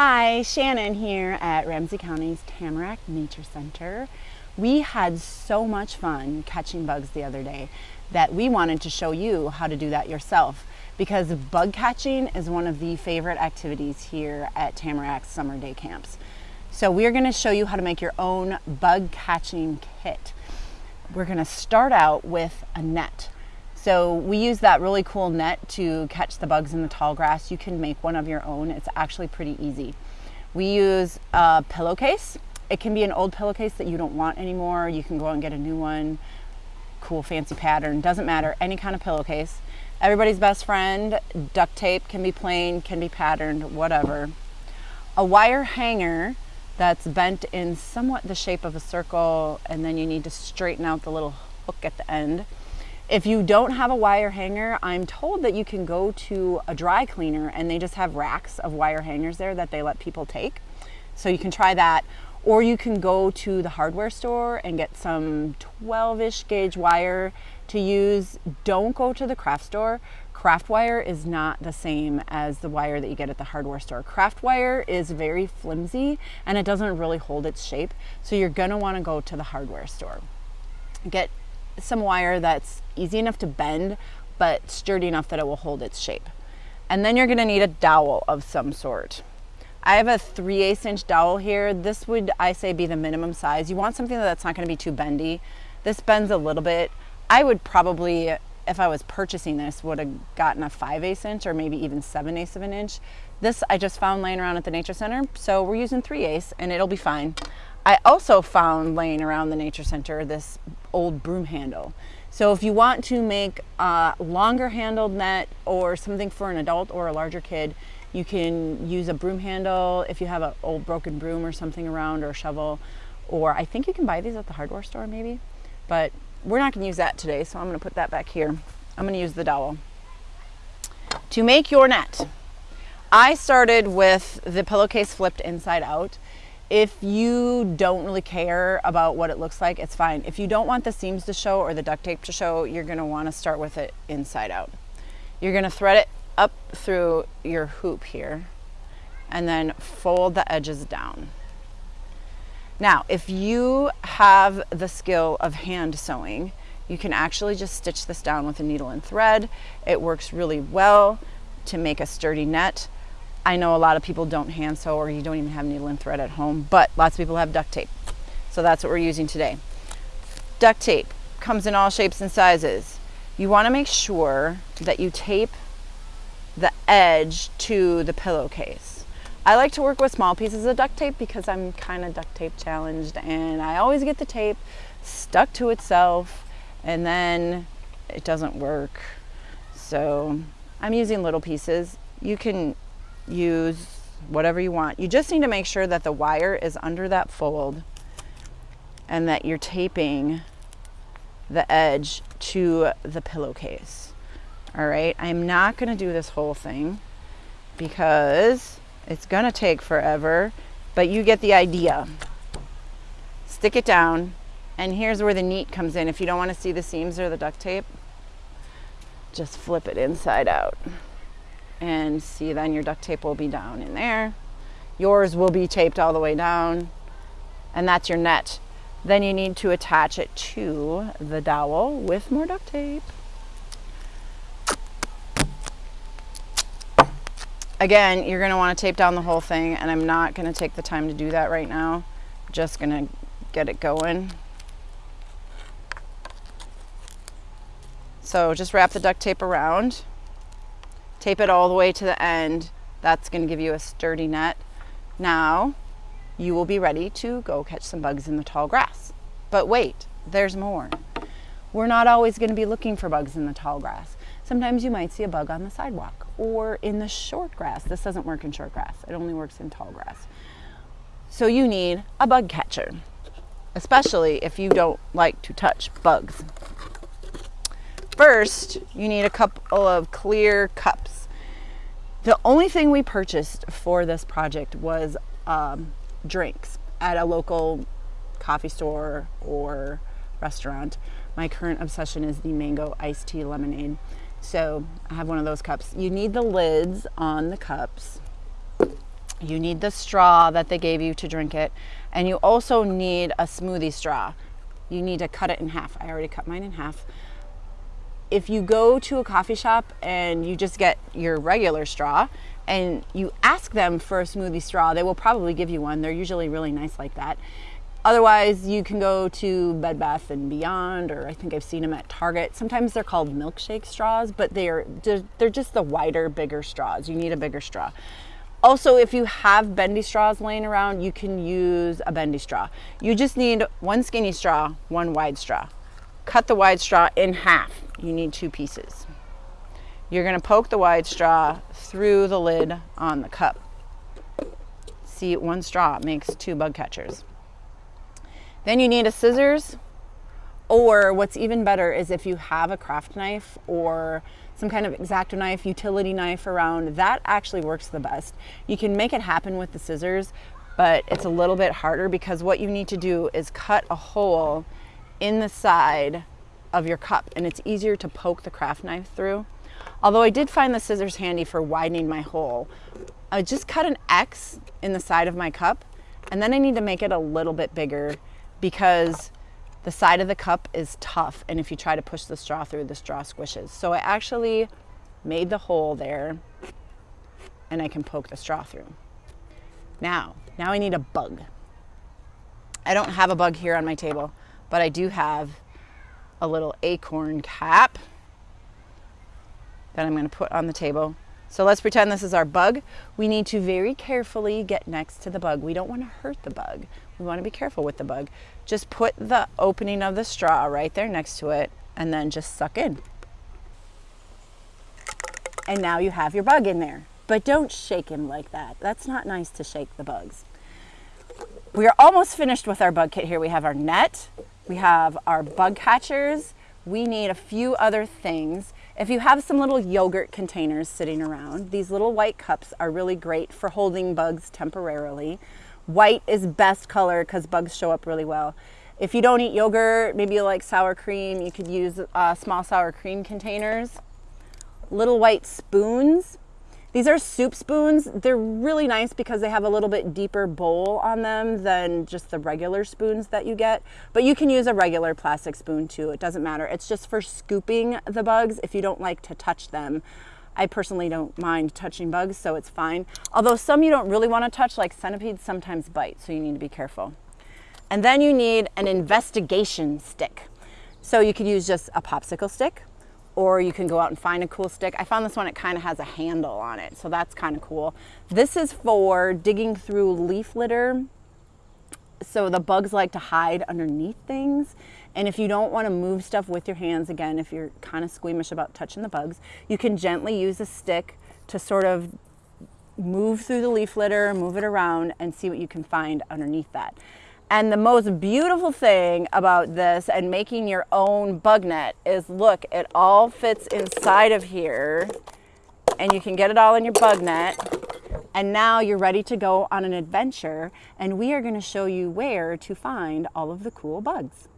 Hi, Shannon here at Ramsey County's Tamarack Nature Center. We had so much fun catching bugs the other day that we wanted to show you how to do that yourself because bug catching is one of the favorite activities here at Tamarack summer day camps. So we're gonna show you how to make your own bug catching kit. We're gonna start out with a net. So we use that really cool net to catch the bugs in the tall grass. You can make one of your own. It's actually pretty easy. We use a pillowcase. It can be an old pillowcase that you don't want anymore. You can go out and get a new one. Cool fancy pattern, doesn't matter, any kind of pillowcase. Everybody's best friend, duct tape can be plain, can be patterned, whatever. A wire hanger that's bent in somewhat the shape of a circle and then you need to straighten out the little hook at the end. If you don't have a wire hanger, I'm told that you can go to a dry cleaner and they just have racks of wire hangers there that they let people take. So you can try that. Or you can go to the hardware store and get some 12-ish gauge wire to use. Don't go to the craft store. Craft wire is not the same as the wire that you get at the hardware store. Craft wire is very flimsy and it doesn't really hold its shape. So you're gonna wanna go to the hardware store. Get some wire that's easy enough to bend, but sturdy enough that it will hold its shape. And then you're gonna need a dowel of some sort. I have a 3 8 inch dowel here. This would, I say, be the minimum size. You want something that's not gonna be too bendy. This bends a little bit. I would probably, if I was purchasing this, would have gotten a 5 8 inch or maybe even 7 8 of an inch. This I just found laying around at the Nature Center, so we're using 3 8 and it'll be fine. I also found laying around the Nature Center this old broom handle. So if you want to make a longer handled net or something for an adult or a larger kid, you can use a broom handle if you have an old broken broom or something around or a shovel. Or I think you can buy these at the hardware store maybe. But we're not going to use that today, so I'm going to put that back here. I'm going to use the dowel. To make your net, I started with the pillowcase flipped inside out if you don't really care about what it looks like, it's fine. If you don't want the seams to show or the duct tape to show, you're gonna wanna start with it inside out. You're gonna thread it up through your hoop here and then fold the edges down. Now, if you have the skill of hand sewing, you can actually just stitch this down with a needle and thread. It works really well to make a sturdy net. I know a lot of people don't hand sew or you don't even have needle and thread at home, but lots of people have duct tape. So that's what we're using today. Duct tape comes in all shapes and sizes. You wanna make sure that you tape the edge to the pillowcase. I like to work with small pieces of duct tape because I'm kind of duct tape challenged and I always get the tape stuck to itself and then it doesn't work. So I'm using little pieces. You can use whatever you want. You just need to make sure that the wire is under that fold and that you're taping the edge to the pillowcase. All right, I'm not gonna do this whole thing because it's gonna take forever, but you get the idea. Stick it down, and here's where the neat comes in. If you don't wanna see the seams or the duct tape, just flip it inside out and see then your duct tape will be down in there. Yours will be taped all the way down and that's your net. Then you need to attach it to the dowel with more duct tape. Again, you're gonna wanna tape down the whole thing and I'm not gonna take the time to do that right now. I'm Just gonna get it going. So just wrap the duct tape around tape it all the way to the end. That's gonna give you a sturdy net. Now, you will be ready to go catch some bugs in the tall grass. But wait, there's more. We're not always gonna be looking for bugs in the tall grass. Sometimes you might see a bug on the sidewalk or in the short grass. This doesn't work in short grass. It only works in tall grass. So you need a bug catcher, especially if you don't like to touch bugs. First, you need a couple of clear cups. The only thing we purchased for this project was um, drinks at a local coffee store or restaurant. My current obsession is the mango iced tea lemonade. So I have one of those cups. You need the lids on the cups You need the straw that they gave you to drink it. And you also need a smoothie straw. You need to cut it in half. I already cut mine in half. If you go to a coffee shop and you just get your regular straw and you ask them for a smoothie straw, they will probably give you one. They're usually really nice like that. Otherwise, you can go to Bed Bath and Beyond, or I think I've seen them at Target. Sometimes they're called milkshake straws, but they're they're just the wider, bigger straws. You need a bigger straw. Also, if you have bendy straws laying around, you can use a bendy straw. You just need one skinny straw, one wide straw. Cut the wide straw in half. You need two pieces. You're gonna poke the wide straw through the lid on the cup. See, one straw makes two bug catchers. Then you need a scissors, or what's even better is if you have a craft knife or some kind of X-Acto knife, utility knife around, that actually works the best. You can make it happen with the scissors, but it's a little bit harder because what you need to do is cut a hole in the side of your cup and it's easier to poke the craft knife through. Although I did find the scissors handy for widening my hole. I just cut an X in the side of my cup and then I need to make it a little bit bigger because the side of the cup is tough and if you try to push the straw through, the straw squishes. So I actually made the hole there and I can poke the straw through. Now, now I need a bug. I don't have a bug here on my table, but I do have a little acorn cap that I'm gonna put on the table. So let's pretend this is our bug. We need to very carefully get next to the bug. We don't wanna hurt the bug. We wanna be careful with the bug. Just put the opening of the straw right there next to it and then just suck in. And now you have your bug in there. But don't shake him like that. That's not nice to shake the bugs. We are almost finished with our bug kit here. We have our net, we have our bug catchers, we need a few other things. If you have some little yogurt containers sitting around, these little white cups are really great for holding bugs temporarily. White is best color because bugs show up really well. If you don't eat yogurt, maybe you like sour cream, you could use uh, small sour cream containers. Little white spoons. These are soup spoons. They're really nice because they have a little bit deeper bowl on them than just the regular spoons that you get. But you can use a regular plastic spoon too. It doesn't matter. It's just for scooping the bugs if you don't like to touch them. I personally don't mind touching bugs, so it's fine. Although some you don't really want to touch, like centipedes sometimes bite, so you need to be careful. And then you need an investigation stick. So you could use just a popsicle stick, or you can go out and find a cool stick. I found this one, it kind of has a handle on it, so that's kind of cool. This is for digging through leaf litter. So the bugs like to hide underneath things. And if you don't want to move stuff with your hands, again, if you're kind of squeamish about touching the bugs, you can gently use a stick to sort of move through the leaf litter, move it around, and see what you can find underneath that. And the most beautiful thing about this and making your own bug net is look, it all fits inside of here and you can get it all in your bug net. And now you're ready to go on an adventure and we are gonna show you where to find all of the cool bugs.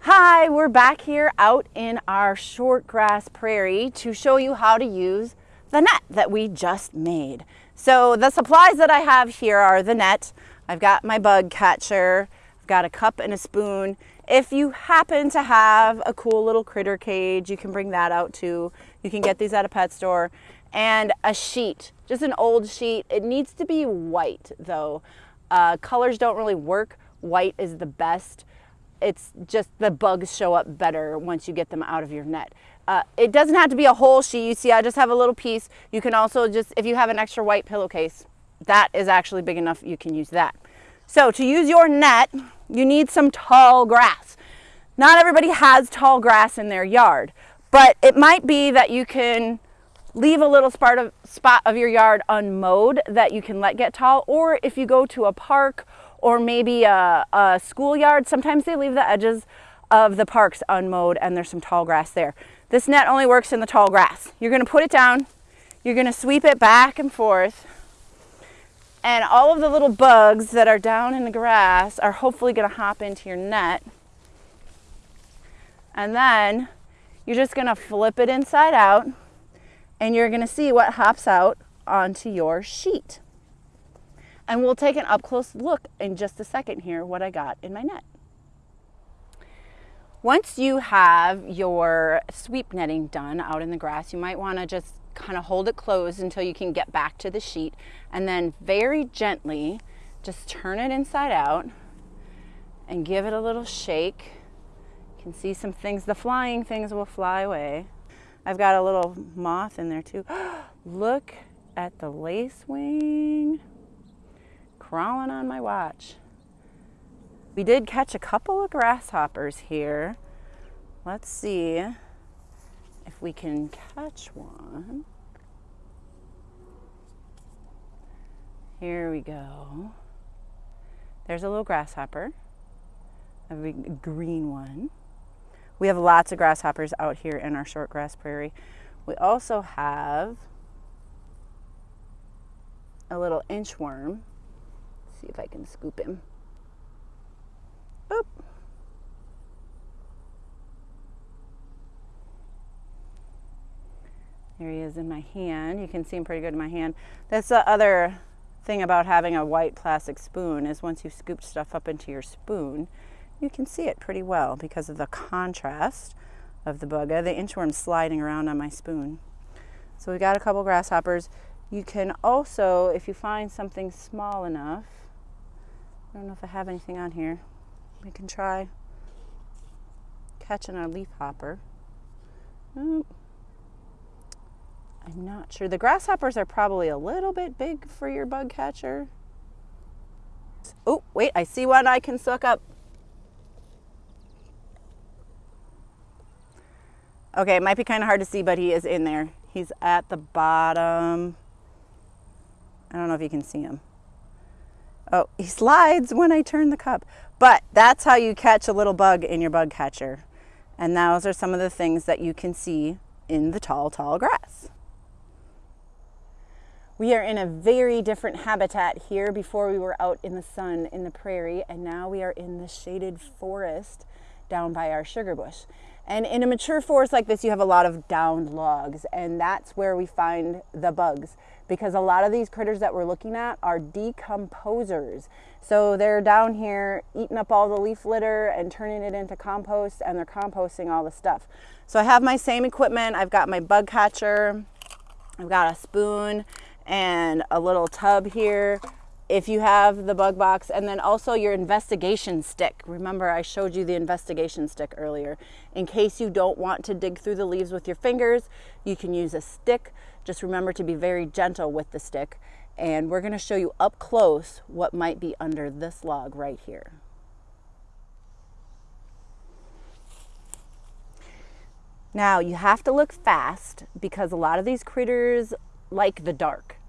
Hi, we're back here out in our short grass prairie to show you how to use the net that we just made. So the supplies that I have here are the net. I've got my bug catcher. I've got a cup and a spoon. If you happen to have a cool little critter cage, you can bring that out too. You can get these at a pet store. And a sheet, just an old sheet. It needs to be white though. Uh, colors don't really work. White is the best it's just the bugs show up better once you get them out of your net. Uh, it doesn't have to be a whole sheet. You see, I just have a little piece. You can also just, if you have an extra white pillowcase, that is actually big enough, you can use that. So to use your net, you need some tall grass. Not everybody has tall grass in their yard, but it might be that you can leave a little spot of, your yard unmowed that you can let get tall, or if you go to a park or maybe a, a schoolyard. Sometimes they leave the edges of the parks unmowed and there's some tall grass there. This net only works in the tall grass. You're gonna put it down, you're gonna sweep it back and forth, and all of the little bugs that are down in the grass are hopefully gonna hop into your net. And then you're just gonna flip it inside out and you're gonna see what hops out onto your sheet. And we'll take an up close look in just a second here what I got in my net. Once you have your sweep netting done out in the grass, you might want to just kind of hold it closed until you can get back to the sheet and then very gently just turn it inside out and give it a little shake. You can see some things, the flying things will fly away. I've got a little moth in there too. Look at the lacewing crawling on my watch. We did catch a couple of grasshoppers here. Let's see if we can catch one. Here we go. There's a little grasshopper, a big green one. We have lots of grasshoppers out here in our short grass prairie. We also have a little inchworm. Let's see if I can scoop him. There he is in my hand. You can see him pretty good in my hand. That's the other thing about having a white plastic spoon is once you scoop stuff up into your spoon, you can see it pretty well because of the contrast of the bugger. The inchworm sliding around on my spoon. So we got a couple grasshoppers. You can also, if you find something small enough, I don't know if I have anything on here, we can try catching a leaf hopper. Oh, I'm not sure. The grasshoppers are probably a little bit big for your bug catcher. Oh, wait, I see one I can suck up. Okay, it might be kind of hard to see, but he is in there. He's at the bottom. I don't know if you can see him. Oh, he slides when I turn the cup. But that's how you catch a little bug in your bug catcher. And those are some of the things that you can see in the tall, tall grass. We are in a very different habitat here. Before we were out in the sun in the prairie, and now we are in the shaded forest down by our sugar bush. And in a mature forest like this, you have a lot of downed logs, and that's where we find the bugs because a lot of these critters that we're looking at are decomposers. So they're down here eating up all the leaf litter and turning it into compost, and they're composting all the stuff. So I have my same equipment. I've got my bug catcher, I've got a spoon, and a little tub here if you have the bug box and then also your investigation stick. Remember I showed you the investigation stick earlier. In case you don't want to dig through the leaves with your fingers, you can use a stick. Just remember to be very gentle with the stick. And we're gonna show you up close what might be under this log right here. Now you have to look fast because a lot of these critters like the dark.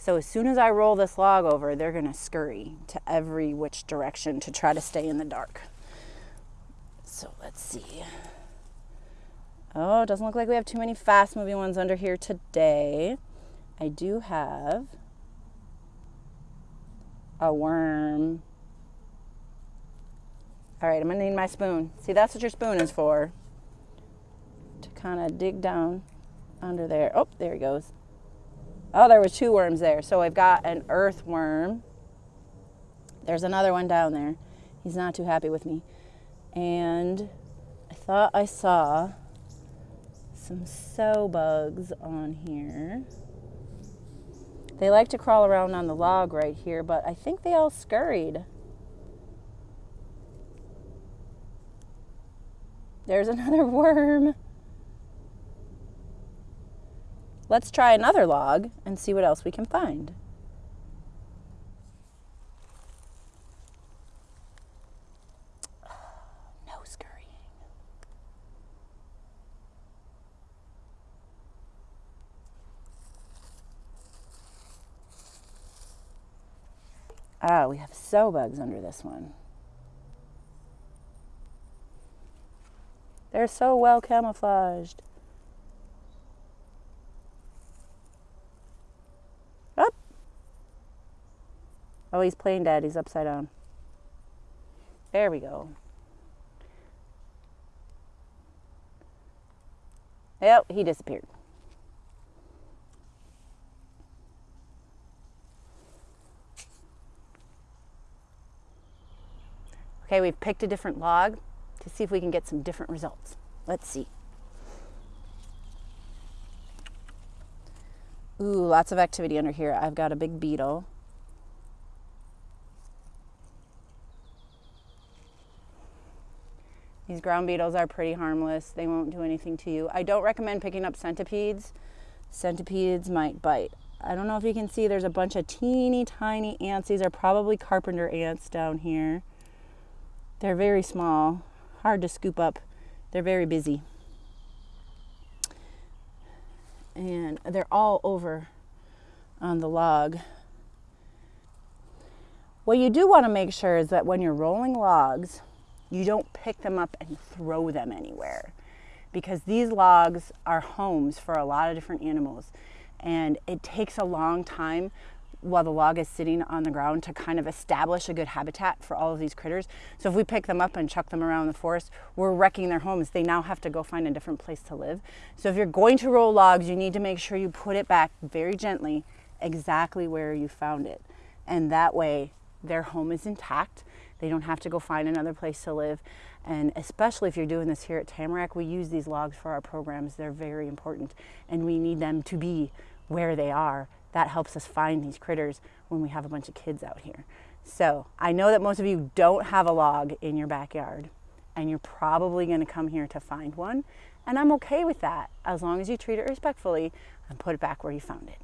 So as soon as I roll this log over, they're gonna scurry to every which direction to try to stay in the dark. So let's see. Oh, it doesn't look like we have too many fast moving ones under here today. I do have a worm. All right, I'm gonna need my spoon. See, that's what your spoon is for. To kind of dig down under there. Oh, there he goes. Oh, there was two worms there. So I've got an earthworm. There's another one down there. He's not too happy with me. And I thought I saw some sow bugs on here. They like to crawl around on the log right here, but I think they all scurried. There's another worm. Let's try another log and see what else we can find. No scurrying. Ah, we have sow bugs under this one. They're so well camouflaged. Oh, he's playing dead. He's upside down. There we go. Yep, he disappeared. Okay, we've picked a different log to see if we can get some different results. Let's see. Ooh, lots of activity under here. I've got a big beetle. These ground beetles are pretty harmless. They won't do anything to you. I don't recommend picking up centipedes. Centipedes might bite. I don't know if you can see, there's a bunch of teeny tiny ants. These are probably carpenter ants down here. They're very small, hard to scoop up. They're very busy. And they're all over on the log. What you do want to make sure is that when you're rolling logs, you don't pick them up and throw them anywhere because these logs are homes for a lot of different animals and it takes a long time while the log is sitting on the ground to kind of establish a good habitat for all of these critters. So if we pick them up and chuck them around the forest, we're wrecking their homes. They now have to go find a different place to live. So if you're going to roll logs, you need to make sure you put it back very gently exactly where you found it. And that way their home is intact they don't have to go find another place to live. And especially if you're doing this here at Tamarack, we use these logs for our programs. They're very important and we need them to be where they are. That helps us find these critters when we have a bunch of kids out here. So I know that most of you don't have a log in your backyard and you're probably gonna come here to find one. And I'm okay with that as long as you treat it respectfully and put it back where you found it.